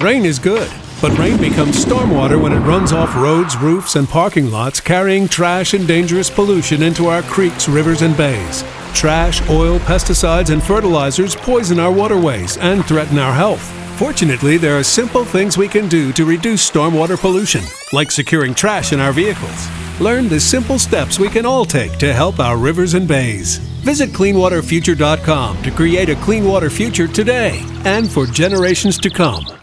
Rain is good, but rain becomes stormwater when it runs off roads, roofs, and parking lots, carrying trash and dangerous pollution into our creeks, rivers, and bays. Trash, oil, pesticides, and fertilizers poison our waterways and threaten our health. Fortunately, there are simple things we can do to reduce stormwater pollution, like securing trash in our vehicles. Learn the simple steps we can all take to help our rivers and bays. Visit cleanwaterfuture.com to create a clean water future today and for generations to come.